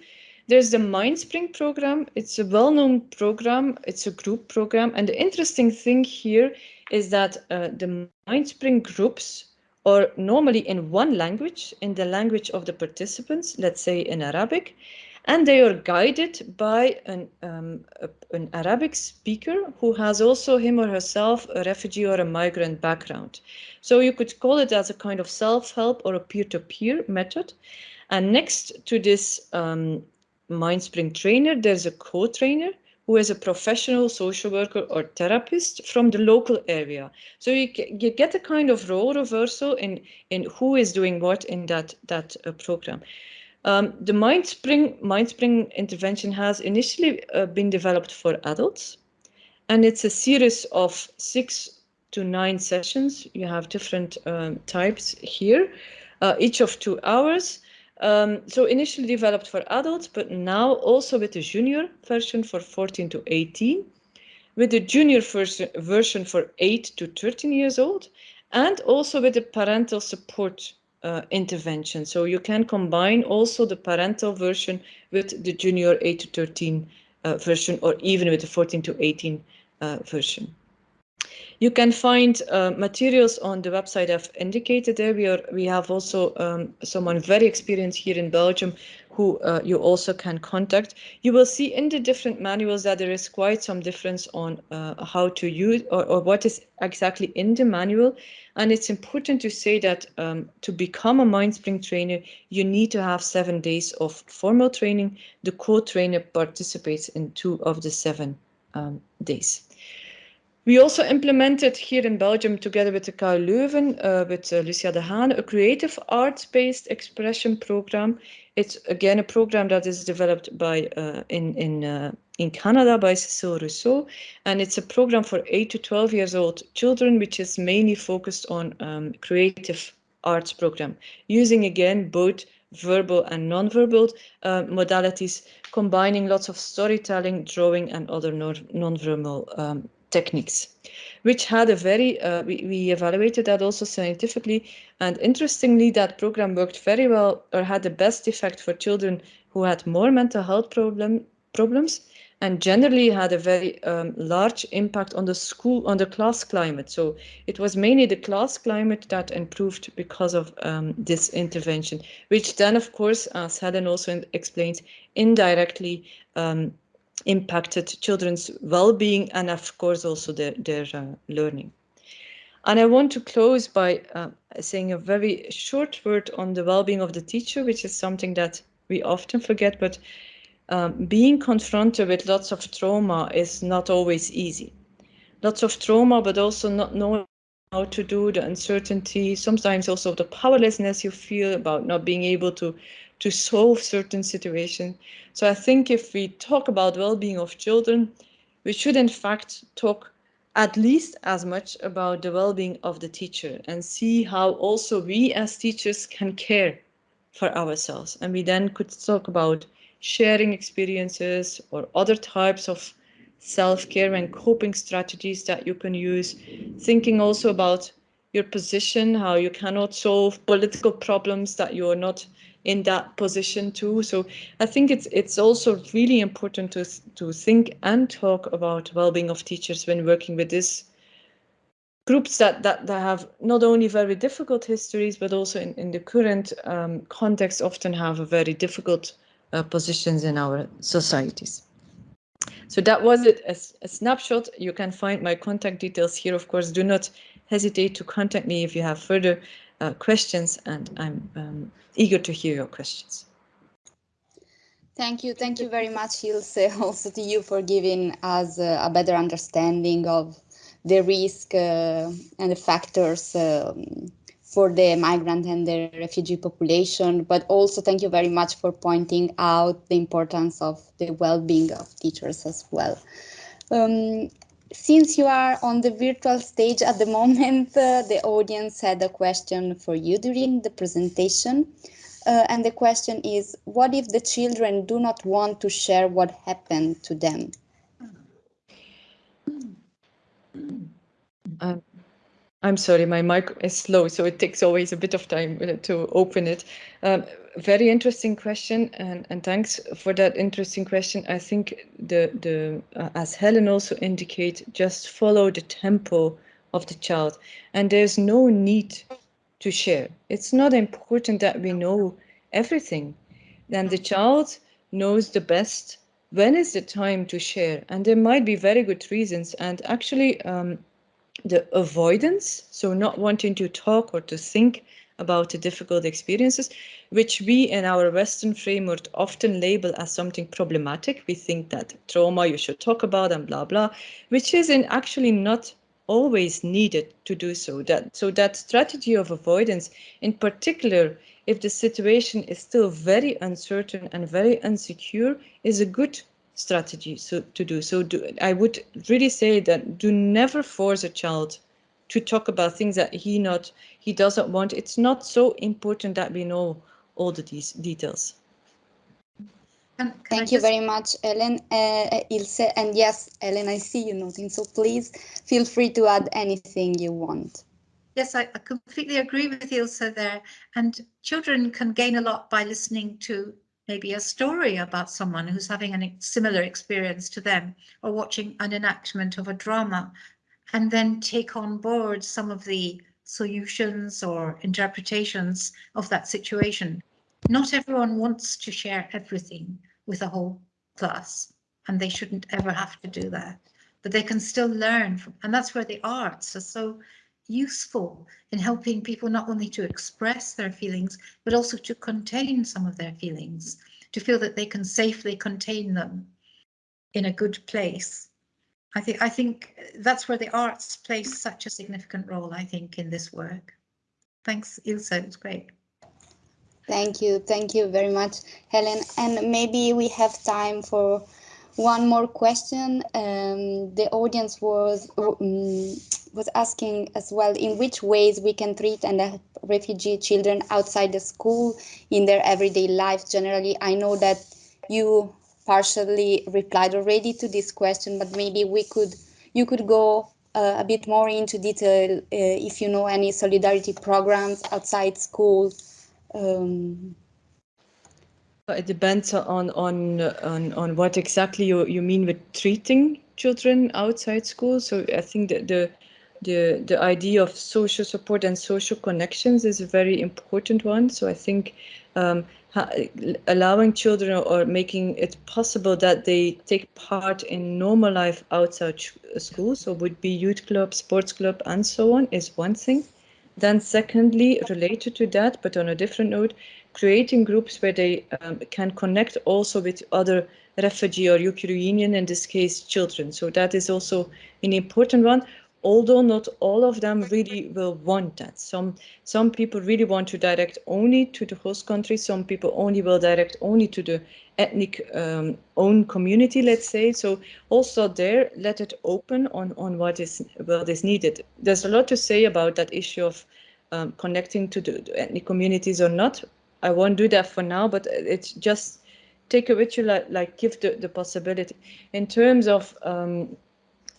There's the Mindspring program. It's a well-known program. It's a group program. And the interesting thing here is that uh, the Mindspring groups or normally in one language, in the language of the participants, let's say in Arabic, and they are guided by an, um, a, an Arabic speaker who has also him or herself a refugee or a migrant background. So you could call it as a kind of self-help or a peer-to-peer -peer method. And next to this um, Mindspring trainer, there's a co-trainer who is a professional social worker or therapist from the local area. So you, you get a kind of role reversal in, in who is doing what in that, that uh, program. Um, the MindSpring, MindSpring intervention has initially uh, been developed for adults, and it's a series of six to nine sessions. You have different um, types here, uh, each of two hours. Um, so initially developed for adults, but now also with a junior version for 14 to 18, with a junior version for 8 to 13 years old, and also with a parental support uh, intervention. So you can combine also the parental version with the junior 8 to 13 uh, version, or even with the 14 to 18 uh, version. You can find uh, materials on the website I've indicated there. We, are, we have also um, someone very experienced here in Belgium who uh, you also can contact. You will see in the different manuals that there is quite some difference on uh, how to use or, or, what is exactly in the manual. And it's important to say that um, to become a MindSpring trainer, you need to have seven days of formal training. The co-trainer participates in two of the seven um, days. We also implemented here in Belgium, together with the KU Leuven, uh, with uh, Lucia De Haene, a creative arts-based expression program. It's again a program that is developed by uh, in in uh, in Canada by Cécile Rousseau, and it's a program for 8 to 12 years old children, which is mainly focused on um, creative arts program, using again both verbal and non-verbal uh, modalities, combining lots of storytelling, drawing, and other non-verbal um, techniques, which had a very, uh, we, we evaluated that also scientifically. And interestingly, that program worked very well or had the best effect for children who had more mental health problem, problems and generally had a very um, large impact on the school, on the class climate. So it was mainly the class climate that improved because of um, this intervention, which then, of course, as Helen also explained, indirectly um, impacted children's well-being and of course also their, their uh, learning. And I want to close by uh, saying a very short word on the well-being of the teacher, which is something that we often forget, but um, being confronted with lots of trauma is not always easy. Lots of trauma, but also not knowing how to do the uncertainty, sometimes also the powerlessness you feel about not being able to to solve certain situations. So I think if we talk about well-being of children, we should in fact talk at least as much about the well-being of the teacher and see how also we as teachers can care for ourselves. And we then could talk about sharing experiences or other types of self-care and coping strategies that you can use, thinking also about your position, how you cannot solve political problems that you are not in that position too. So I think it's it's also really important to to think and talk about well-being of teachers when working with this groups that, that, that have not only very difficult histories, but also in, in the current um, context often have a very difficult uh, positions in our societies. So that was it, a, a snapshot. You can find my contact details here. Of course, do not hesitate to contact me if you have further uh, questions and I'm um, eager to hear your questions. Thank you. Thank you very much, Ilse, (laughs) also to you for giving us uh, a better understanding of the risk uh, and the factors um, for the migrant and the refugee population, but also thank you very much for pointing out the importance of the well-being of teachers as well. Um, since you are on the virtual stage at the moment, uh, the audience had a question for you during the presentation. Uh, and the question is, what if the children do not want to share what happened to them? Um, I'm sorry, my mic is slow, so it takes always a bit of time uh, to open it. Um, very interesting question, and, and thanks for that interesting question. I think the the uh, as Helen also indicate, just follow the tempo of the child, and there's no need to share. It's not important that we know everything. Then the child knows the best when is the time to share. And there might be very good reasons. And actually, um, the avoidance, so not wanting to talk or to think about the difficult experiences, which we in our Western framework often label as something problematic. We think that trauma you should talk about and blah, blah, which is in actually not always needed to do so. That, so that strategy of avoidance, in particular, if the situation is still very uncertain and very insecure, is a good strategy so, to do. So do, I would really say that do never force a child to talk about things that he not he doesn't want. It's not so important that we know all the de details. Can, can Thank you very much, Ellen, uh, Ilse. And yes, Ellen, I see you noting, so please feel free to add anything you want. Yes, I, I completely agree with Ilse there. And children can gain a lot by listening to maybe a story about someone who's having a similar experience to them or watching an enactment of a drama and then take on board some of the solutions or interpretations of that situation. Not everyone wants to share everything with a whole class and they shouldn't ever have to do that, but they can still learn from, and that's where the arts are so useful in helping people not only to express their feelings, but also to contain some of their feelings, to feel that they can safely contain them in a good place. I think I think that's where the arts play such a significant role, I think, in this work. Thanks, Ilse, it's great. Thank you. Thank you very much, Helen. And maybe we have time for one more question. Um, the audience was um, was asking as well in which ways we can treat and help refugee children outside the school in their everyday life generally. I know that you partially replied already to this question, but maybe we could you could go uh, a bit more into detail uh, if you know any solidarity programs outside school um, it depends on on on on what exactly you you mean with treating children outside school. So I think that the the the idea of social support and social connections is a very important one. So I think um, allowing children or making it possible that they take part in normal life outside school, so would be youth club, sports club, and so on, is one thing. Then secondly, related to that, but on a different note, creating groups where they um, can connect also with other refugee or Ukrainian, in this case, children. So that is also an important one, although not all of them really will want that. Some, some people really want to direct only to the host country. Some people only will direct only to the ethnic um, own community, let's say. So also there, let it open on, on what is what is needed. There's a lot to say about that issue of um, connecting to the, the, ethnic communities or not. I won't do that for now, but it's just take with you, like, like give the, the possibility. In terms of um,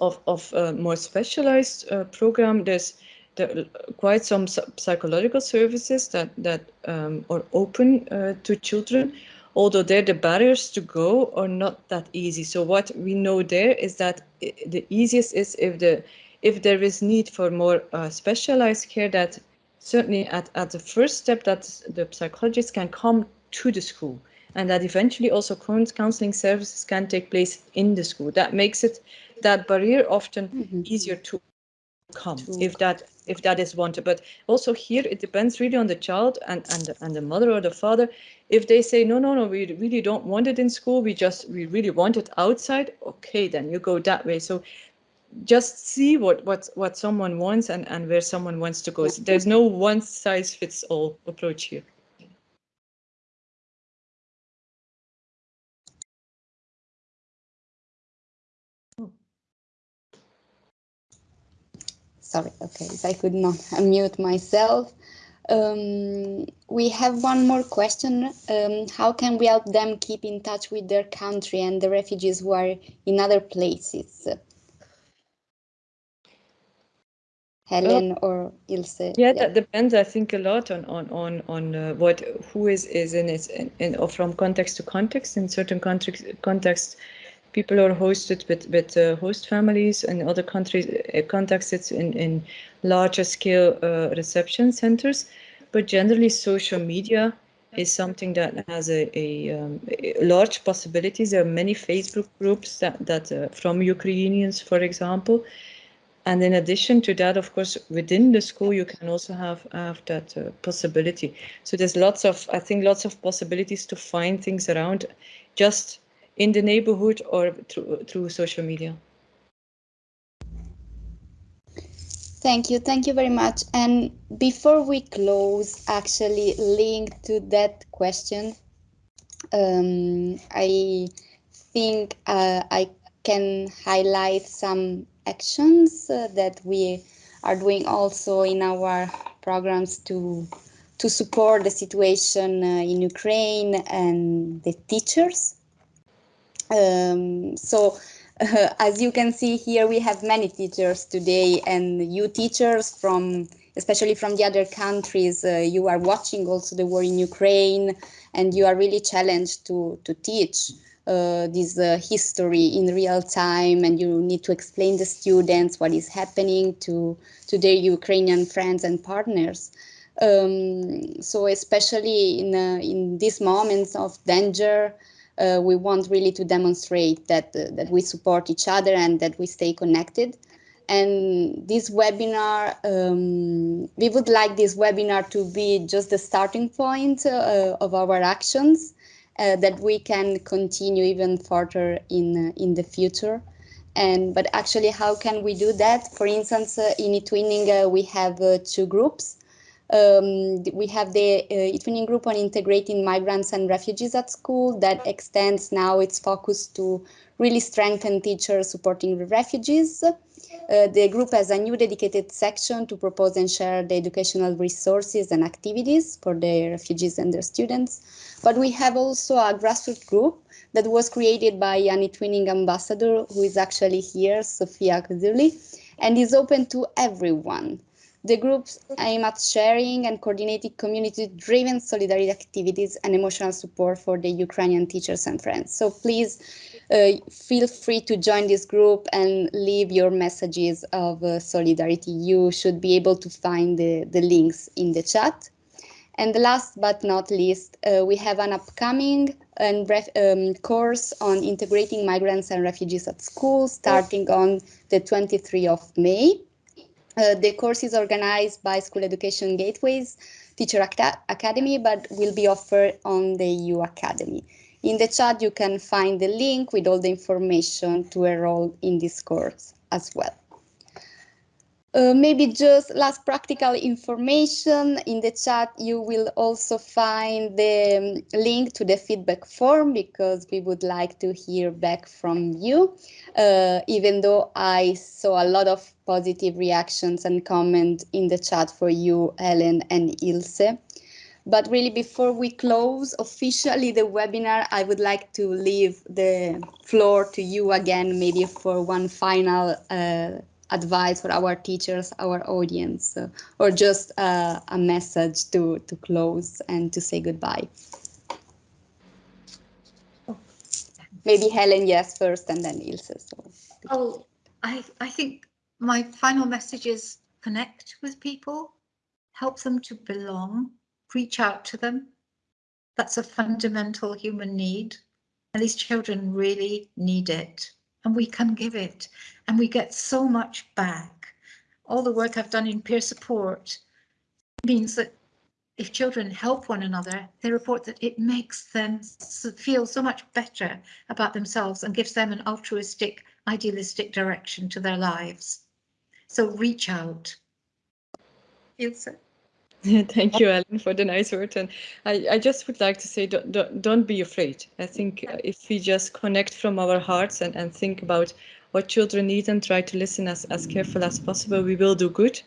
of, of uh, more specialized uh, program, there's there quite some psychological services that that um, are open uh, to children although there the barriers to go are not that easy. So what we know there is that the easiest is if the if there is need for more uh, specialized care that certainly at, at the first step that the psychologist can come to the school and that eventually also current counseling services can take place in the school. That makes it that barrier often mm -hmm. easier to come if that if that is wanted. But also here it depends really on the child and and the, and the mother or the father. If they say no no no we really don't want it in school. We just we really want it outside okay then you go that way. So just see what what what someone wants and and where someone wants to go. So there's no one size fits all approach here sorry, okay, if I could not (laughs) unmute myself. Um, we have one more question. Um, how can we help them keep in touch with their country and the refugees who are in other places? Helen or Ilse? Yeah, yeah, that depends. I think a lot on on on on uh, what who is is in it in, in, or from context to context. In certain context context, people are hosted with, with uh, host families and other countries uh, contexts in, in larger scale uh, reception centers. But generally social media is something that has a, a, um, a, large possibilities. There are many Facebook groups that, that uh, from Ukrainians, for example. And in addition to that, of course, within the school, you can also have, have that uh, possibility. So there's lots of, I think, lots of possibilities to find things around just in the neighborhood or through, through social media. Thank you. Thank you very much. And before we close, actually linked to that question, um, I think uh, I can highlight some actions uh, that we are doing also in our programs to to support the situation uh, in Ukraine and the teachers. Um, so uh, (laughs) as you can see here, we have many teachers today and you teachers from, especially from the other countries, uh, you are watching also the war in Ukraine and you are really challenged to, to teach uh, this uh, history in real time and you need to explain the students what is happening to, to their Ukrainian friends and partners. Um, so especially in, uh, in these moments of danger, uh, we want really to demonstrate that uh, that we support each other and that we stay connected. And this webinar, um, we would like this webinar to be just the starting point uh, of our actions uh, that we can continue even further in uh, in the future. And but actually, how can we do that? For instance, uh, in eTwinning, we have two groups. Um, we have the uh, group on integrating migrants and refugees at school that extends now its focus to really strengthen teachers supporting refugees. Uh, the group has a new dedicated section to propose and share the educational resources and activities for the refugees and their students. But we have also a grassroots group that was created by an eTwinning ambassador who is actually here, Sofia Kuzuli, and is open to everyone. The groups aim at sharing and coordinating community-driven solidarity activities and emotional support for the Ukrainian teachers and friends. So please uh, feel free to join this group and leave your messages of uh, solidarity. You should be able to find the, the links in the chat. And last but not least, uh, we have an upcoming and um, course on integrating migrants and refugees at school starting on the 23rd of May. Uh, the course is organized by School Education Gateways Teacher Academy, but will be offered on the EU Academy. In the chat, you can find the link with all the information to enroll in this course as well. Uh, maybe just last practical information in the chat, you will also find the um, link to the feedback form because we would like to hear back from you. Uh, even though I saw a lot of positive reactions and comments in the chat for you, Helen and Ilse. But really, before we close officially the webinar, I would like to leave the floor to you again, maybe for one final uh, advice for our teachers, our audience, uh, or just uh, a message to, to close and to say goodbye? Maybe Helen, yes, first, and then Ilse. So. Oh, I, I think my final message is connect with people, help them to belong, reach out to them. That's a fundamental human need, and these children really need it and we can give it and we get so much back. All the work I've done in peer support means that if children help one another, they report that it makes them feel so much better about themselves and gives them an altruistic, idealistic direction to their lives. So reach out. Ilse. (laughs) Thank you, Ellen, for the nice word. And I, I just would like to say, don't, don't, don't be afraid. I think if we just connect from our hearts and, and think about what children need and try to listen as, as careful as possible, we will do good.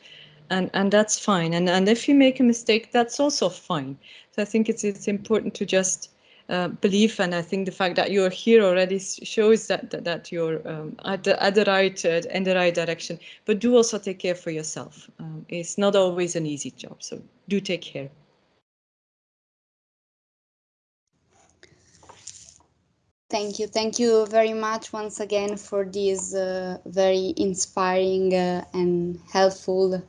And, and that's fine. And, and if you make a mistake, that's also fine. So I think it's, it's important to just uh, belief and I think the fact that you're here already shows that that, that you're um, at, the, at the right uh, in the right direction. But do also take care for yourself. Um, it's not always an easy job so do take care. Thank you. Thank you very much once again for this uh, very inspiring uh, and helpful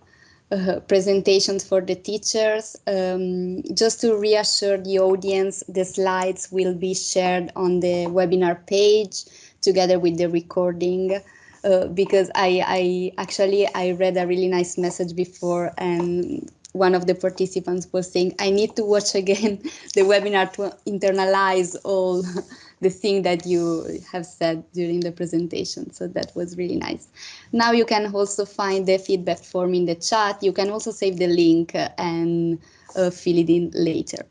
uh, presentations for the teachers. Um, just to reassure the audience, the slides will be shared on the webinar page together with the recording. Uh, because I, I actually I read a really nice message before and one of the participants was saying I need to watch again (laughs) the webinar to internalize all the thing that you have said during the presentation. So that was really nice. Now you can also find the feedback form in the chat. You can also save the link and uh, fill it in later.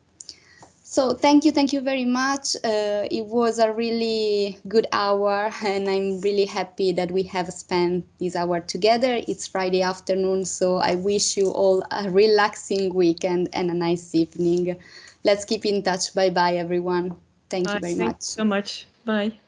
So thank you, thank you very much. Uh, it was a really good hour (laughs) and I'm really happy that we have spent this hour together. It's Friday afternoon, so I wish you all a relaxing weekend and a nice evening. Let's keep in touch. Bye-bye, everyone. Thank you very much. so much. Bye.